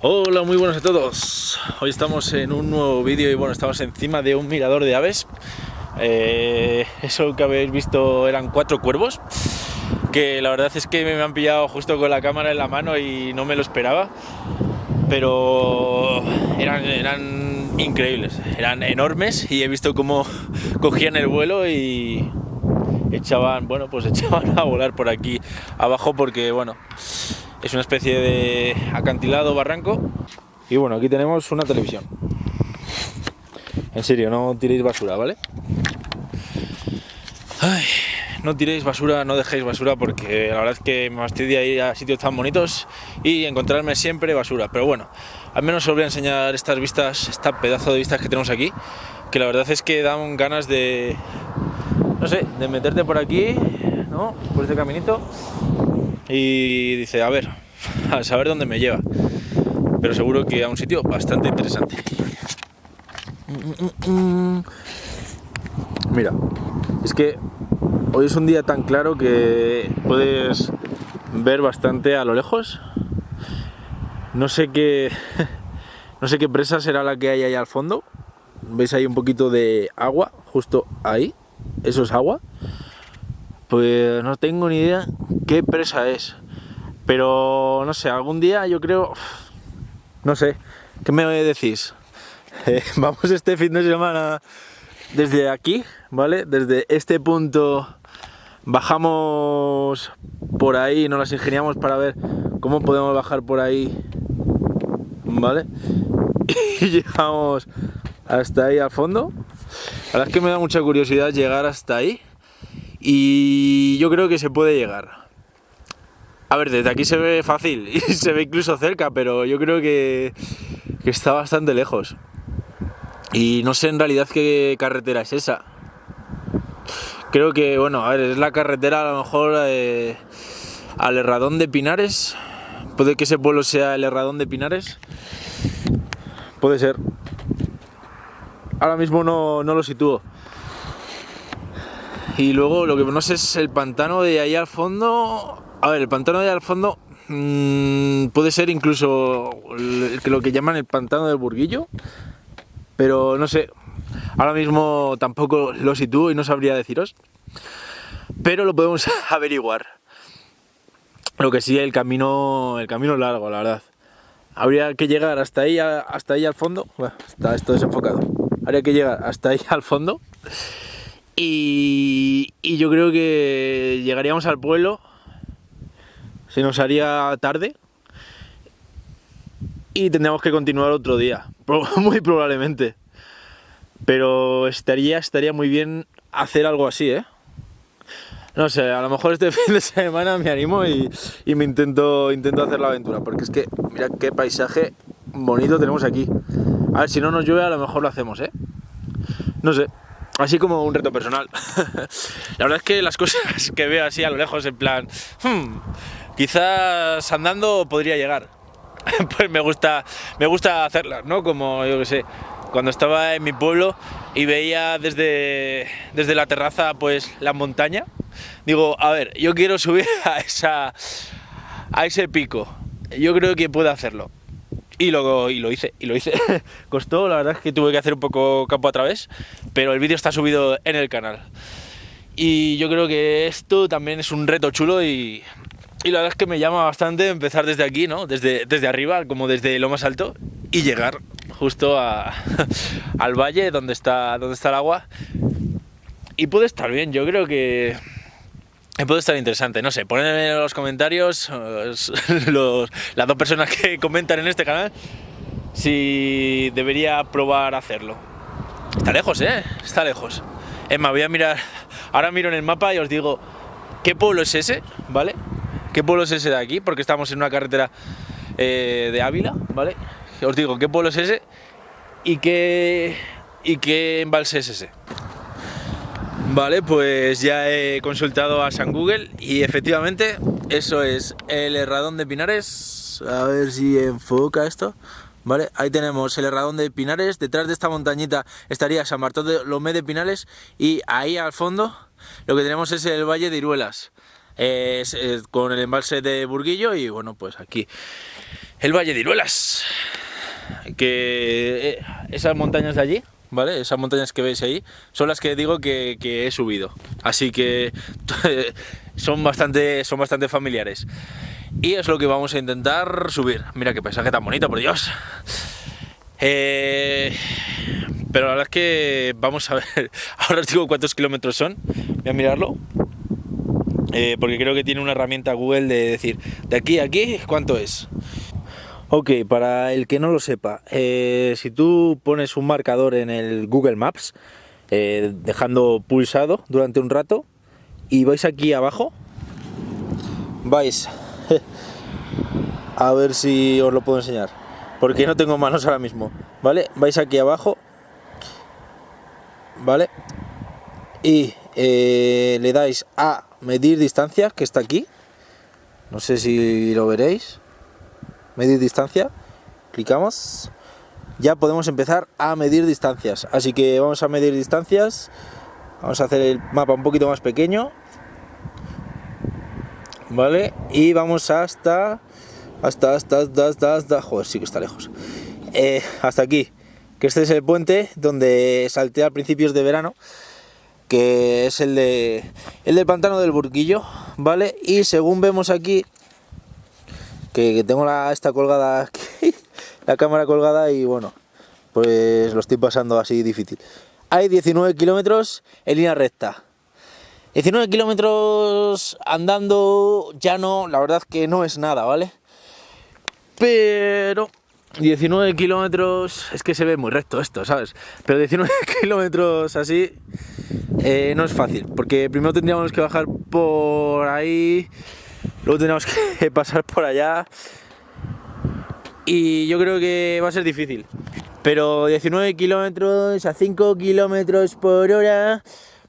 Hola, muy buenos a todos. Hoy estamos en un nuevo vídeo y bueno, estamos encima de un mirador de aves. Eh, eso que habéis visto eran cuatro cuervos, que la verdad es que me han pillado justo con la cámara en la mano y no me lo esperaba. Pero eran, eran increíbles, eran enormes y he visto cómo cogían el vuelo y echaban, bueno, pues echaban a volar por aquí abajo porque bueno, es una especie de acantilado barranco. Y bueno, aquí tenemos una televisión. En serio, no tiréis basura, ¿vale? Ay, no tiréis basura, no dejéis basura porque la verdad es que me fastidia ir a sitios tan bonitos y encontrarme siempre basura. Pero bueno, al menos os voy a enseñar estas vistas, esta pedazo de vistas que tenemos aquí, que la verdad es que dan ganas de, no sé, de meterte por aquí, ¿no? Por este caminito y dice, a ver, a saber dónde me lleva. Pero seguro que a un sitio bastante interesante. Mira, es que hoy es un día tan claro que puedes ver bastante a lo lejos. No sé qué, no sé qué presa será la que hay ahí al fondo. ¿Veis ahí un poquito de agua? Justo ahí. Eso es agua. Pues no tengo ni idea qué presa es. Pero no sé, algún día yo creo... No sé, ¿qué me decís? Eh, vamos este fin de semana desde aquí, ¿vale? Desde este punto bajamos por ahí, nos las ingeniamos para ver cómo podemos bajar por ahí, ¿vale? Y llegamos hasta ahí al fondo. La verdad es que me da mucha curiosidad llegar hasta ahí y yo creo que se puede llegar. A ver, desde aquí se ve fácil y se ve incluso cerca, pero yo creo que, que está bastante lejos. Y no sé en realidad qué carretera es esa. Creo que, bueno, a ver, es la carretera a lo mejor eh, al Herradón de Pinares. Puede que ese pueblo sea el Herradón de Pinares. Puede ser. Ahora mismo no, no lo sitúo. Y luego lo que no sé es el pantano de ahí al fondo. A ver, el pantano de ahí al fondo mmm, puede ser incluso lo que llaman el pantano del Burguillo. Pero no sé, ahora mismo tampoco lo sitúo y no sabría deciros. Pero lo podemos averiguar. Lo que sí, el camino, el camino largo, la verdad. Habría que llegar hasta ahí, hasta ahí al fondo. Bueno, está esto desenfocado. Habría que llegar hasta ahí al fondo. Y, yo creo que llegaríamos al pueblo. Se nos haría tarde, y tendríamos que continuar otro día, muy probablemente. Pero estaría, estaría muy bien hacer algo así, ¿eh? No sé, a lo mejor este fin de semana me animo y, me intento, intento hacer la aventura, porque es que, mira qué paisaje bonito tenemos aquí. A ver, si no nos llueve a lo mejor lo hacemos, ¿eh? No sé, así como un reto personal. la verdad es que las cosas que veo así a lo lejos, en plan, hmm, quizás andando podría llegar, pues me gusta, me gusta hacerlas, ¿no? Como yo que sé, cuando estaba en mi pueblo y veía desde, desde la terraza pues la montaña, digo, a ver, yo quiero subir a, esa, a ese pico, yo creo que puedo hacerlo. Y lo, y lo hice, y lo hice. Costó, la verdad es que tuve que hacer un poco campo a través, pero el vídeo está subido en el canal. Y yo creo que esto también es un reto chulo y, y la verdad es que me llama bastante empezar desde aquí, ¿no? Desde, desde arriba, como desde lo más alto, y llegar justo al valle donde está, donde está el agua. Y puede estar bien, yo creo que puede estar interesante, no sé, ponedme en los comentarios los, las dos personas que comentan en este canal si debería probar hacerlo. Está lejos, ¿eh? Está lejos. Es más, voy a mirar, ahora miro en el mapa y os digo qué pueblo es ese, ¿vale? ¿Qué pueblo es ese de aquí? Porque estamos en una carretera eh, de Ávila, ¿vale? Os digo, ¿qué pueblo es ese? ¿Y qué, y qué embalse es ese? Vale, pues ya he consultado a San Google y efectivamente eso es el Herradón de Pinares. A ver si enfoca esto. ¿vale? Ahí tenemos el Herradón de Pinares, detrás de esta montañita estaría San Bartol de Lomé de Pinares y ahí al fondo lo que tenemos es el Valle de Iruelas, con el embalse de Burguillo y bueno, pues aquí el Valle de Iruelas, que eh, esas montañas de allí, ¿vale? Esas montañas que veis ahí son las que digo que, he subido, así que son bastante, son bastante familiares. Y es lo que vamos a intentar subir. Mira qué paisaje tan bonito, por Dios. Eh, pero la verdad es que vamos a ver, ahora os digo cuántos kilómetros son, voy a mirarlo, eh, porque creo que tiene una herramienta Google de decir, de aquí a aquí, ¿cuánto es? Ok, para el que no lo sepa, eh, si tú pones un marcador en el Google Maps, dejando pulsado durante un rato, y vais aquí abajo, vais a ver si os lo puedo enseñar porque no tengo manos ahora mismo vale vais aquí abajo vale y eh, le dais a medir distancia que está aquí. No sé si lo veréis. Medir distancia. Clicamos. Ya podemos empezar a medir distancias. Así que vamos a medir distancias. Vamos a hacer el mapa un poquito más pequeño. ¿vale? Y vamos hasta, hasta, hasta, hasta, hasta, joder, sí que está lejos. Eh, hasta aquí, que este es el puente donde salté a principios de verano, que es el de el del pantano del Burguillo, ¿vale? Y según vemos aquí, que, tengo la, esta colgada aquí, la cámara colgada y bueno, pues lo estoy pasando así difícil. Hay 19 kilómetros en línea recta. 19 kilómetros andando ya no, la verdad que no es nada, ¿vale? Pero 19 kilómetros, es que se ve muy recto esto, ¿sabes? Pero 19 kilómetros así eh, no es fácil, porque primero tendríamos que bajar por ahí, luego tendríamos que pasar por allá y yo creo que va a ser difícil. Pero 19 kilómetros a 5 kilómetros por hora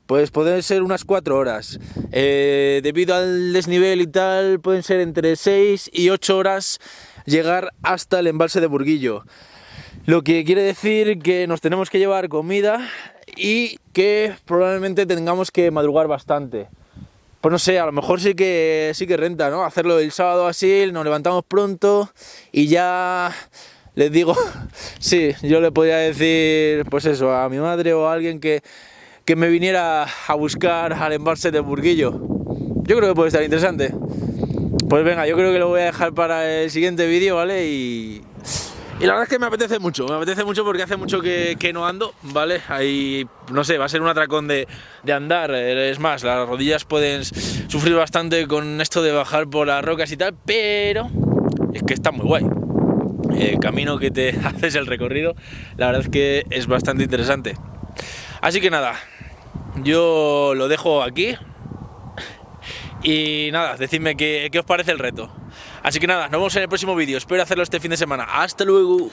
pues pueden ser unas 4 horas. Eh, debido al desnivel y tal, pueden ser entre 6 y 8 horas llegar hasta el embalse de Burguillo. Lo que quiere decir que nos tenemos que llevar comida y que probablemente tengamos que madrugar bastante. Pues no sé, a lo mejor sí que, sí que renta, ¿no? Hacerlo el sábado así, nos levantamos pronto y ya les digo, sí, yo le podría decir, pues eso, a mi madre o a alguien que que me viniera a buscar al embalse de Burguillo. Yo creo que puede estar interesante. Pues venga, yo creo que lo voy a dejar para el siguiente vídeo, ¿vale? Y, y la verdad es que me apetece mucho, me apetece mucho porque hace mucho que, que no ando, ¿vale? Ahí, no sé, va a ser un atracón de, de, andar, es más, las rodillas pueden sufrir bastante con esto de bajar por las rocas y tal, pero es que está muy guay. El camino que te haces el recorrido, la verdad es que es bastante interesante. Así que nada, yo lo dejo aquí. Y nada, decidme qué, qué os parece el reto. Así que nada, nos vemos en el próximo vídeo. Espero hacerlo este fin de semana. ¡Hasta luego!